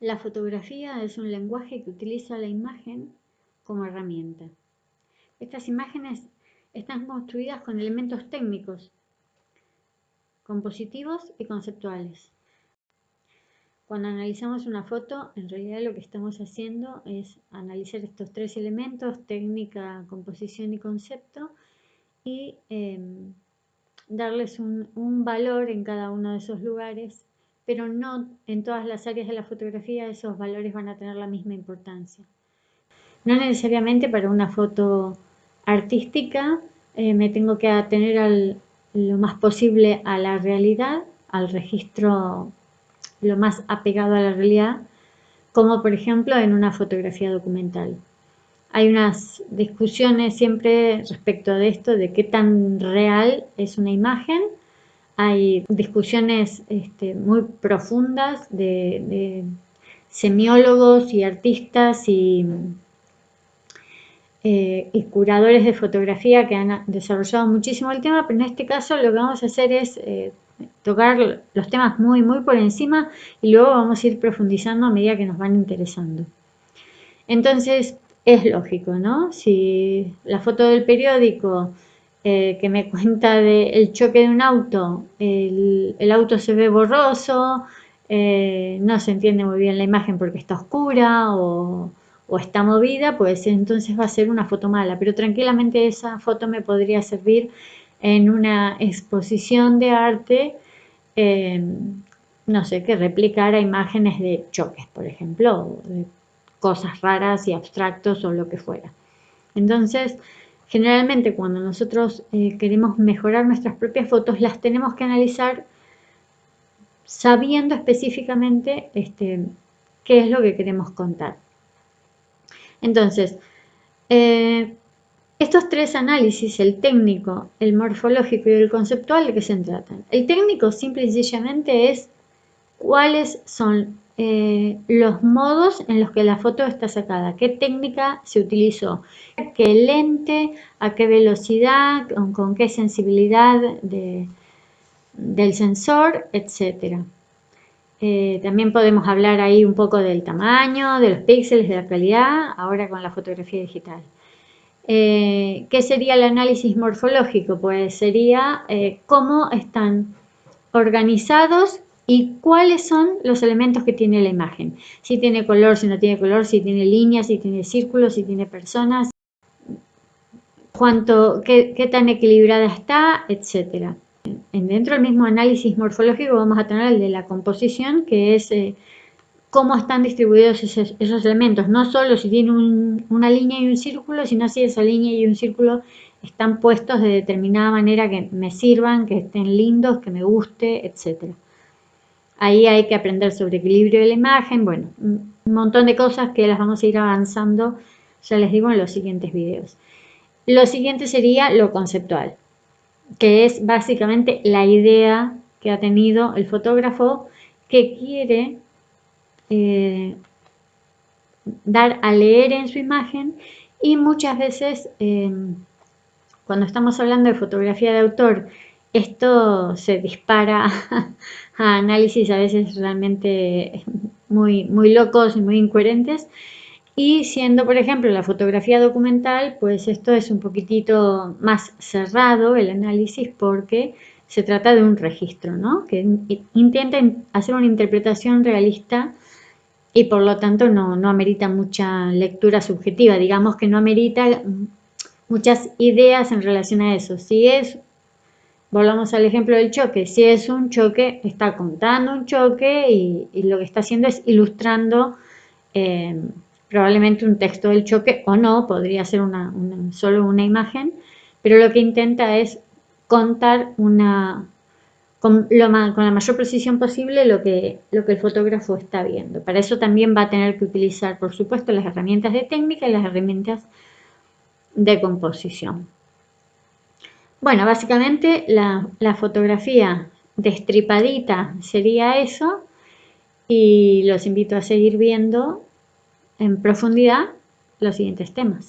La fotografía es un lenguaje que utiliza la imagen como herramienta. Estas imágenes están construidas con elementos técnicos, compositivos y conceptuales. Cuando analizamos una foto, en realidad lo que estamos haciendo es analizar estos tres elementos, técnica, composición y concepto, y em, darles un, un valor en cada uno de esos lugares pero no en todas las áreas de la fotografía esos valores van a tener la misma importancia. No necesariamente para una foto artística eh, me tengo que atener lo más posible a la realidad, al registro lo más apegado a la realidad, como por ejemplo en una fotografía documental. Hay unas discusiones siempre respecto de esto, de qué tan real es una imagen hay discusiones este, muy profundas de, semiólogos y artistas y, eh, y, curadores de fotografía que han desarrollado muchísimo el tema, pero en este caso lo que vamos a hacer es eh, tocar los temas muy, muy por encima y luego vamos a ir profundizando a medida que nos van interesando. Entonces, es lógico, ¿no? Si la foto del periódico eh, que me cuenta del choque de un auto, el, auto se ve borroso, eh, no se entiende muy bien la imagen porque está oscura o, está movida, pues entonces va a ser una foto mala, pero tranquilamente esa foto me podría servir en una exposición de arte, em, no sé, que replicara imágenes de choques, por ejemplo, de cosas raras y abstractos o lo que fuera. Entonces, Generalmente cuando nosotros eh, queremos mejorar nuestras propias fotos, las tenemos que analizar sabiendo específicamente este, qué es lo que queremos contar. Entonces, eh, estos tres análisis, el técnico, el morfológico y el conceptual, ¿de qué se tratan? El técnico simple y sencillamente es cuáles son eh, los modos en los que la foto está sacada, qué técnica se utilizó, qué lente, a qué velocidad, con, qué sensibilidad del sensor, etc. Eh, también podemos hablar ahí un poco del tamaño, de los píxeles, de la calidad, ahora con la fotografía digital. Eh, ¿Qué sería el análisis morfológico? Pues sería cómo están organizados y cuáles son los elementos que tiene la imagen. Si tiene color, si no tiene color, si tiene líneas, si tiene círculos, si tiene personas, cuánto, qué, tan equilibrada está, etc. Dentro del mismo análisis morfológico vamos a tener el de la composición, que es eh, cómo están distribuidos esos, elementos. No solo si tiene una línea y un círculo, sino si esa línea y un círculo están puestos de determinada manera que me sirvan, que estén lindos, que me guste, etcétera. Ahí hay que aprender sobre equilibrio de la imagen, bueno, un montón de cosas que las vamos a ir avanzando, ya les digo, en los siguientes videos. Lo siguiente sería lo conceptual, que es básicamente la idea que ha tenido el fotógrafo que quiere eh, dar a leer en su imagen y muchas veces em, cuando estamos hablando de fotografía de autor esto se dispara a análisis a veces realmente muy, muy locos y muy incoherentes. Y siendo, por ejemplo, la fotografía documental, pues esto es un poquitito más cerrado el análisis porque se trata de un registro, ¿no? Que intenta hacer una interpretación realista y por lo tanto no, no amerita mucha lectura subjetiva, digamos que no amerita muchas ideas en relación a eso. Si es Volvamos al ejemplo del choque. Si es un choque, está contando un choque y, lo que está haciendo es ilustrando eh, probablemente un texto del choque o no, podría ser solo una imagen, pero lo que intenta es contar una, con, con, la mayor precisión posible lo que, lo que el fotógrafo está viendo. Para eso también va a tener que utilizar, por supuesto, las herramientas de técnica y las herramientas de composición. Bueno, básicamente la, fotografía destripadita sería eso y los invito a seguir viendo en profundidad los siguientes temas.